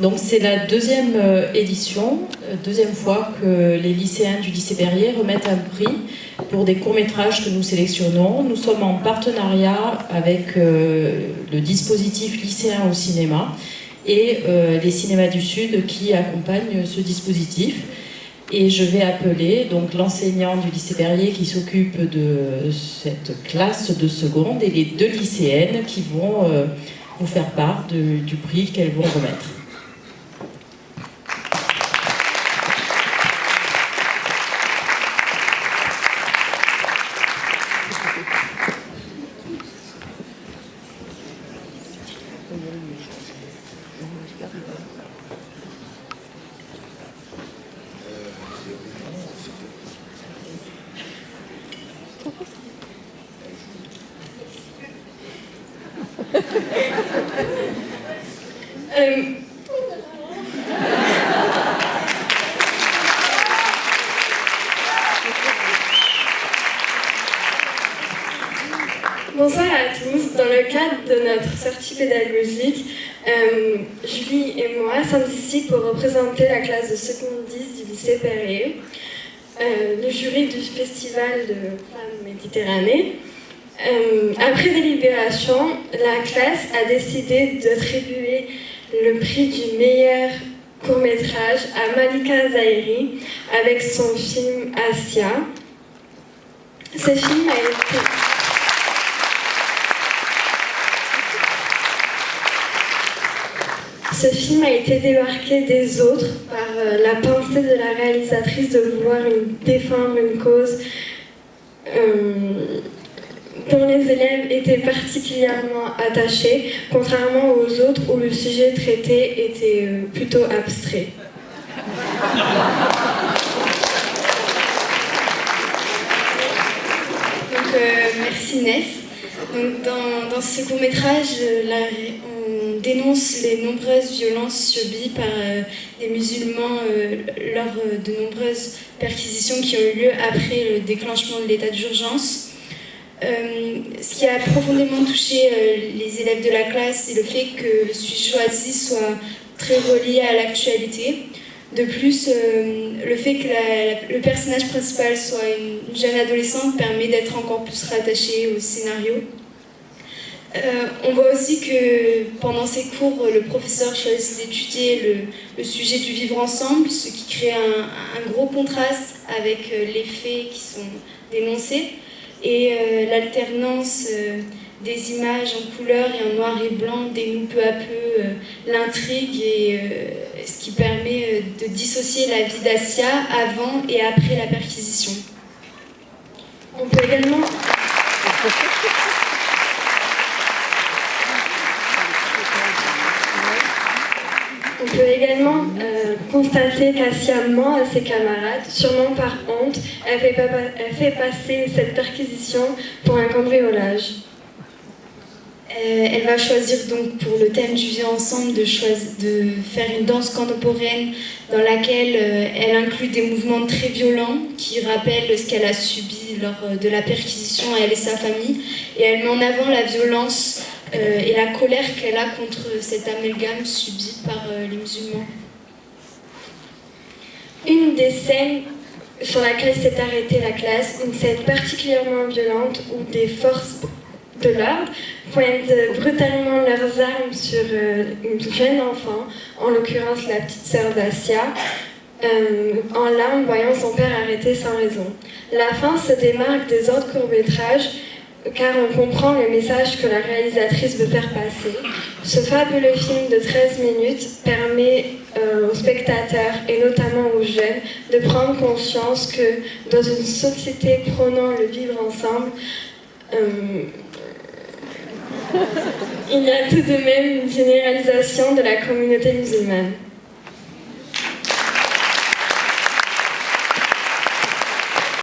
Donc c'est la deuxième euh, édition, euh, deuxième fois que les lycéens du lycée Berrier remettent un prix pour des courts-métrages que nous sélectionnons. Nous sommes en partenariat avec euh, le dispositif lycéen au cinéma et les cinémas du Sud qui accompagnent ce dispositif. Et je vais appeler l'enseignant du lycée Berrier qui s'occupe de cette classe de seconde et les deux lycéennes qui vont vous faire part du prix qu'elles vont remettre. Euh, bonsoir à tous. Dans le cadre de notre sortie pédagogique, euh, Julie et moi sommes ici pour représenter la classe de seconde 10 du lycée Perrier, euh, le jury du festival de femmes Méditerranée. Euh, après délibération, la classe a décidé d'attribuer le prix du meilleur court-métrage à Malika Zahiri avec son film Asia. Ce film a été... Ce film a été démarqué des autres par euh, la pensée de la réalisatrice de vouloir défendre une cause euh, dont les élèves étaient particulièrement attachés, contrairement aux autres où le sujet traité était euh, plutôt abstrait. Donc, euh, merci Ness. Donc, dans, ce court-métrage, dénonce les nombreuses violences subies par euh, des musulmans lors de nombreuses perquisitions qui ont eu lieu après le déclenchement de l'état d'urgence. Euh, ce qui a profondément touché euh, les élèves de la classe, c'est le fait que le sujet soit très relié à l'actualité. De plus, euh, le fait que le personnage principal soit une jeune adolescente permet d'être encore plus rattaché au scénario. On voit aussi que pendant ces cours, le professeur choisit d'étudier le, sujet du vivre ensemble, ce qui crée un gros contraste avec les faits qui sont dénoncés et euh, l'alternance euh, des images en couleur et en noir et blanc dénoue peu à peu euh, l'intrigue et ce qui permet de dissocier la vie d'Asia avant et après la perquisition. On peut également... On peut également euh, constater qu'Assia ment à ses camarades, sûrement par honte, elle fait, passer cette perquisition pour un cambriolage. Euh, elle va choisir donc pour le thème du vivre ensemble de, faire une danse contemporaine dans laquelle euh, elle inclut des mouvements très violents qui rappellent ce qu'elle a subi lors de la perquisition elle et sa famille et elle met en avant la violence euh, et la colère qu'elle a contre cet amalgame subi par euh, les musulmans. Une des scènes sur laquelle s'est arrêtée la classe, une scène particulièrement violente où des forces de l'ordre pointent brutalement leurs armes sur euh, une jeune enfant, en l'occurrence la petite sœur d'Asia, en larmes voyant son père arrêté sans raison. La fin se démarque des autres courts-métrages car on comprend le message que la réalisatrice veut faire passer. Ce fabuleux film de 13 minutes permet euh, aux spectateurs, et notamment aux jeunes, de prendre conscience que dans une société prônant le vivre ensemble, euh, il y a tout de même une généralisation de la communauté musulmane.